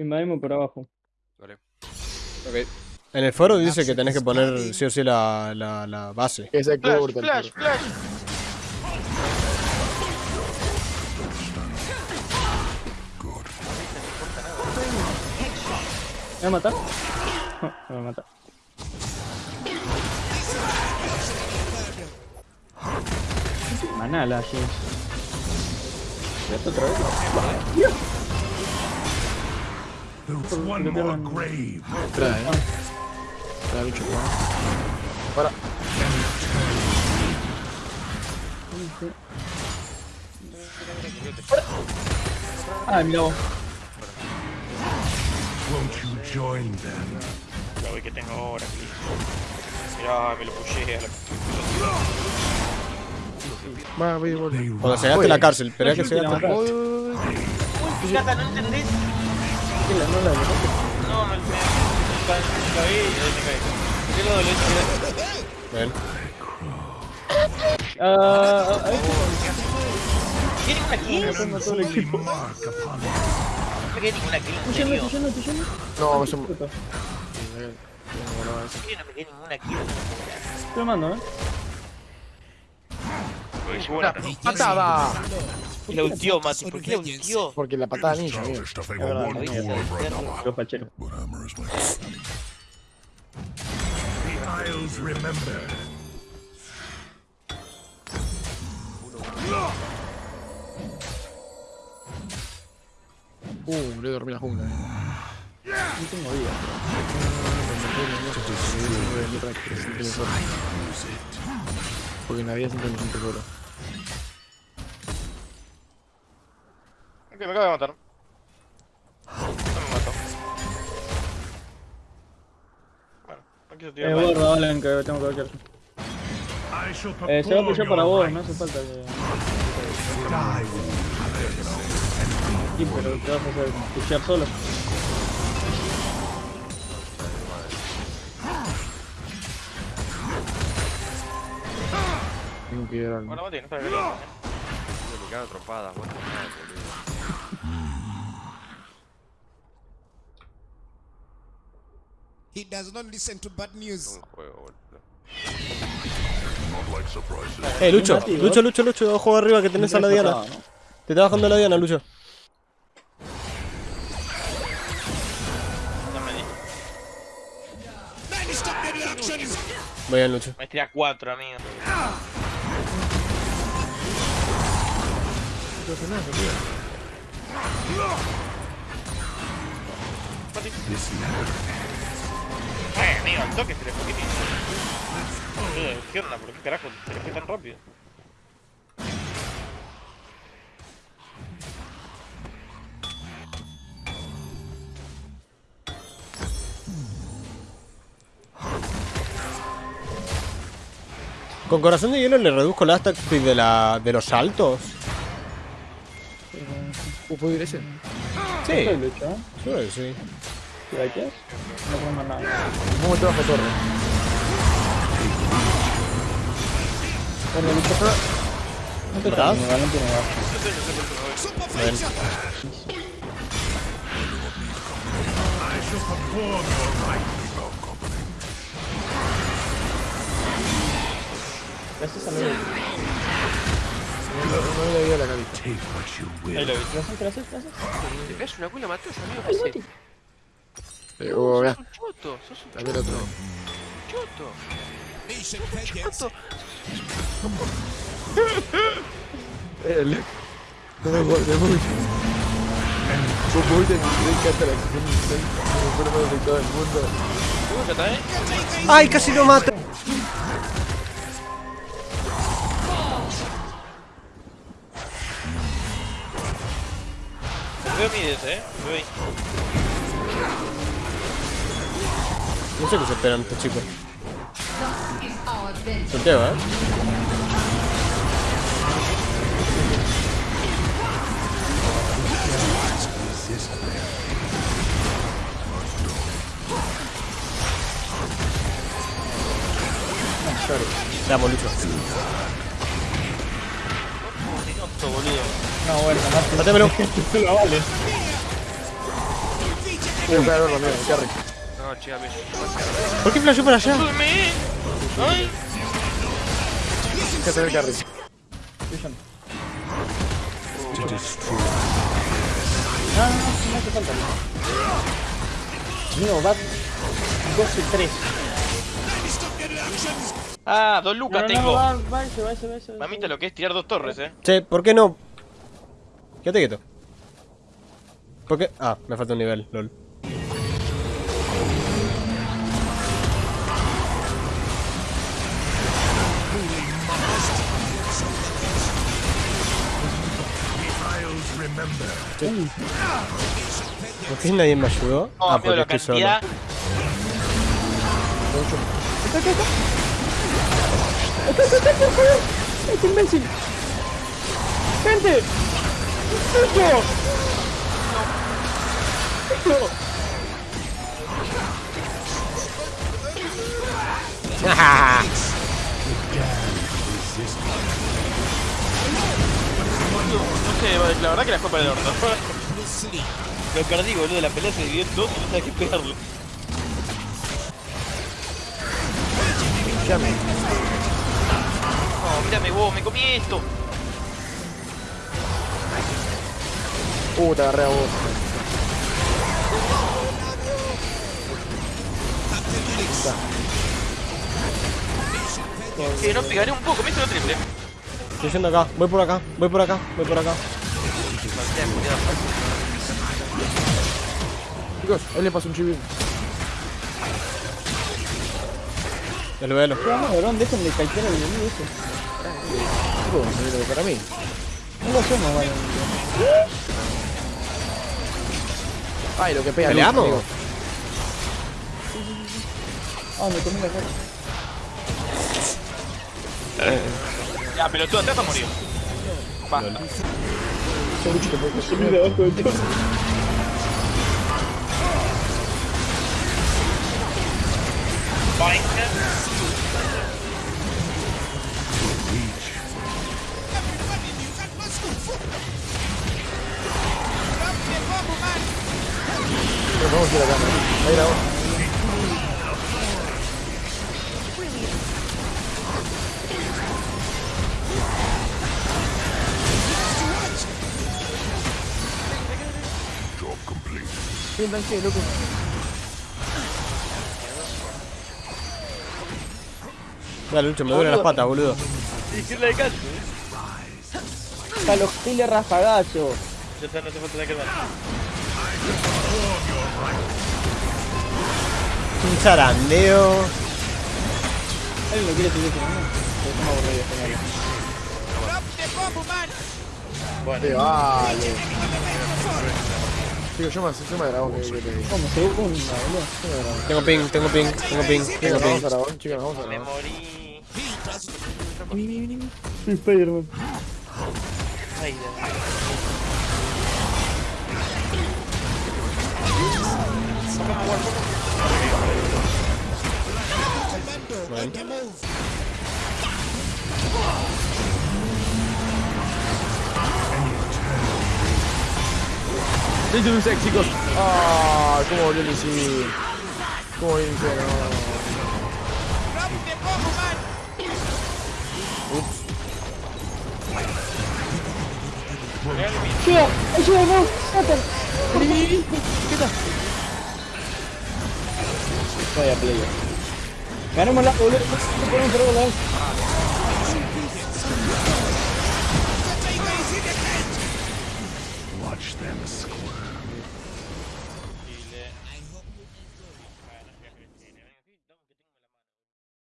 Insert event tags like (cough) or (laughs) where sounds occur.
Invadimos por abajo. Vale. Ok. En el foro dice que tenés que poner sí o sí la, la, la base. Que se Flash, el flash, flash. ¿Me va a matar? No, me va a matar. Manala, así. ¿Esto otra vez? Espera, eh. Espera, bicho. Para. Ah, mira vos. Won't you join them? La voy que tengo ahora, Mirá, me lo pushé a la... Va, voy, voy. Cuando se gaste la cárcel, esperá que se la gaste. voy, voy, voy. Fíjate, ¿no entendés? ¿Qué la- no la No, me, me, me caí y ahí me caí. ¿Por qué lo dolé? Ven. Ah, ah, ahí ¿Tiene una kill? tengo todo el equipo. No me quedé ninguna kill, en serio. No, me. ¿Por qué no me quedé ninguna kill? Estoy mando, eh. ¡Patada! Y la ultió, Mati. ¿Por qué la ultió? Porque la patada ninja, amigo. Es verdad, lo lo Isles remember. Uh, le dormí la jungla. eh. No tengo vida. Porque en la vida siempre me siento solo. Ok, me acaba de matar. No me mató. Bueno, no quiso Eh, tirar más. guarda, Alan, que tengo que shall Eh, se va a pushar para vos, no hace falta que. Sí, pero te vas a hacer pushear solo. Tengo que ir al. Bueno, Mati, no está bien. Me cago en He does not listen to bad news. Eh, Lucho, Lucho, Lucho, Lucho, ojo arriba que tenés a la Diana. ¿no? Te está bajando la Diana, Lucho. Me. Muy bien, Lucho. Maestría 4, amigo. Ay, amigo, al toque fue que tiene. ¿Qué onda? ¿Por qué carajo se fue tan rápido? Con corazón de hielo le reduzco la speed de, la, de los saltos. ¿puedo ir ese? Sí, ¿eh? sí, ¿Y la quieres? No puedo más nada. ¿Cómo te bajo torre? Bueno, pero... No te ¿Estás? traes, no tiene bajo. Ven. Gracias a Dios. No, no le di a la you Ahí lo vi. Gracias, gracias, gracias. Te pegas una culo, matas, amigo. Eh, vea. Sos un choto, sos un A ver otro. choto. Eh, le- No me voy, de mi encanta la acción de me pone más afectado del mundo. Eh. ¡Ay, casi lo mata! Veo mides, eh. Veo ahí. No sé qué se esperan estos chicos. Sorteo, ¿eh? Veamos, Lucho. Minuto, boludo. No, bueno, mate. Mátemelo. (laughs) Lo vale. Voy a pegar amigo, qué rico. No, chica, bien. ¿Por qué flashó para allá? ¡Ayúdame! ¡Ay! Que se ve carry. Vision. Destroy. No, no, no, no hace falta. Mío, va 2 y 3. Ah, dos lucas no, no, tengo. va, va, se va, se va, se va. Mamita, lo que es tirar dos torres, eh. Che, ¿por qué no? Quédate quieto. ¿Por qué? Ah, me falta un nivel, lol. ¿Por qué nadie me ayudó? No, ah, amigo, porque la estoy solo. ¡Gente! ¡Esto! ¡Esto! (laughs) No sé, la verdad que la fue para el orto. (laughs) Lo perdí, boludo. La pelea se dividió en dos y no sabía qué pegarle. Llame. No, mírame vos, me comí esto. Uh, te agarré a vos. Que no pegaré un poco, me hizo lo triple. Estoy yendo acá, voy por acá, voy por acá, voy por acá. Chicos, ahí le pasó un chivín. Ya lo veo. ¿Qué vamos, cabrón? Dejen de calcar al enemigo ese. Chicos, me viene para mí. No lo hacemos, vale. Ay, lo que pega. ¿Peleamos? Ah, me comí la cara. Ya, pero tú atrás murió. Va. Ese Luchi te puede Me comí debajo de todo. Pero vamos a ir acá. ¿no? Sí, tranquilo, loco. Dale, Lucho, me duelen las patas, boludo. Izquierda de calcio. A los giles rafagazos. Ya está, no hace falta la que Un zarandeo. Alguien lo quiere seguir teniendo. Pero estamos aburridos, genial. Sí, vale. Chicos, yo me yo me dragón que que te digo. ¿Cómo? Segunda, boludo. Tengo ping, tengo ping, tengo ping, tengo Chicos, ping. vamos a dragón, chicos, vamos a Me dragón. morí. Soy Spider-Man. Ay, This is sec, chicos. Ah, cómo volvió el sí. Cómo volvió el Tío, ayuda, no, Satan. Vaya player. Ganamos la boludo. Ponemos por volar. Watch them squirm.